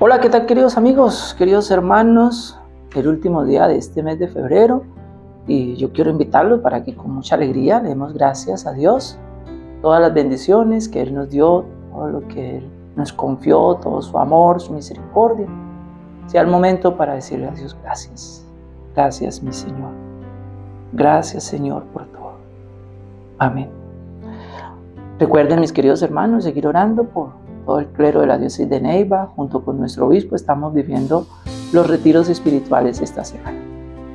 Hola, ¿qué tal queridos amigos, queridos hermanos? El último día de este mes de febrero y yo quiero invitarlos para que con mucha alegría le demos gracias a Dios, todas las bendiciones que Él nos dio, todo lo que Él nos confió, todo su amor, su misericordia. Sea el momento para decirle a Dios gracias. Gracias, mi Señor. Gracias, Señor, por todo. Amén. Recuerden, mis queridos hermanos, seguir orando por todo el clero de la diócesis de Neiva, junto con nuestro obispo, estamos viviendo los retiros espirituales esta semana.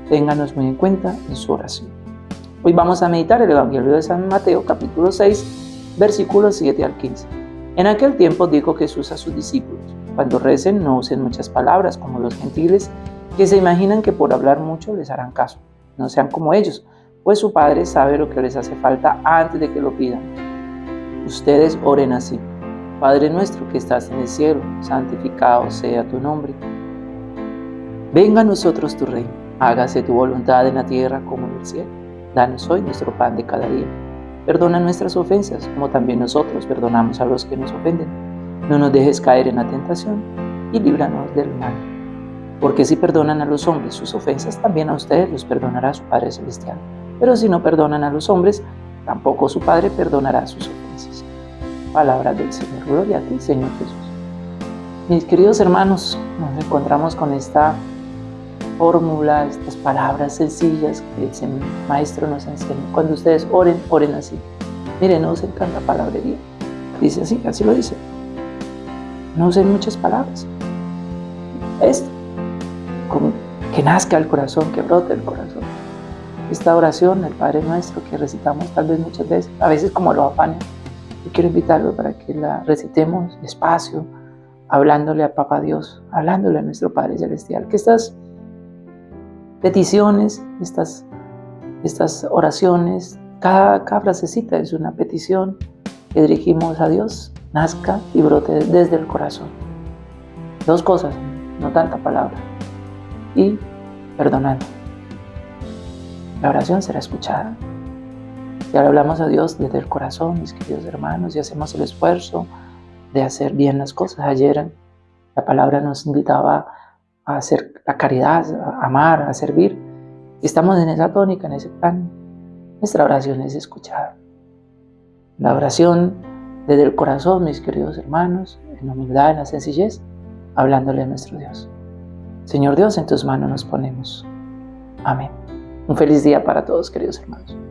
Ténganos muy en cuenta en su oración. Hoy vamos a meditar el Evangelio de San Mateo, capítulo 6, versículos 7 al 15. En aquel tiempo dijo Jesús a sus discípulos, cuando recen no usen muchas palabras como los gentiles, que se imaginan que por hablar mucho les harán caso. No sean como ellos, pues su Padre sabe lo que les hace falta antes de que lo pidan. Ustedes oren así. Padre nuestro que estás en el cielo, santificado sea tu nombre. Venga a nosotros tu reino, hágase tu voluntad en la tierra como en el cielo. Danos hoy nuestro pan de cada día. Perdona nuestras ofensas, como también nosotros perdonamos a los que nos ofenden. No nos dejes caer en la tentación y líbranos del mal. Porque si perdonan a los hombres sus ofensas, también a ustedes los perdonará su Padre Celestial. Pero si no perdonan a los hombres, tampoco su Padre perdonará sus ofensas. Palabra del Señor. Gloria a ti, Señor Jesús. Mis queridos hermanos, nos encontramos con esta fórmula, estas palabras sencillas que el Maestro nos enseña. Cuando ustedes oren, oren así. Miren, no usen tanta palabrería. Dice así, así lo dice. No usen muchas palabras. Esto, como que nazca el corazón, que brote el corazón. Esta oración, el Padre Nuestro, que recitamos tal vez muchas veces, a veces como lo afanan. Yo quiero invitarlo para que la recitemos despacio, hablándole a Papá Dios, hablándole a nuestro Padre Celestial. Que estas peticiones, estas, estas oraciones, cada, cada frasecita es una petición que dirigimos a Dios, nazca y brote desde el corazón. Dos cosas, no tanta palabra. Y perdonando. La oración será escuchada. Si ahora hablamos a Dios desde el corazón, mis queridos hermanos, y hacemos el esfuerzo de hacer bien las cosas. Ayer la palabra nos invitaba a hacer la caridad, a amar, a servir. Y estamos en esa tónica, en ese plan. Nuestra oración es escuchada. La oración desde el corazón, mis queridos hermanos, en la humildad, en la sencillez, hablándole a nuestro Dios. Señor Dios, en tus manos nos ponemos. Amén. Un feliz día para todos, queridos hermanos.